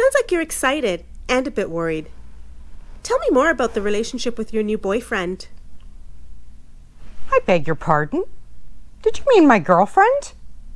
Sounds like you're excited and a bit worried. Tell me more about the relationship with your new boyfriend. I beg your pardon? Did you mean my girlfriend?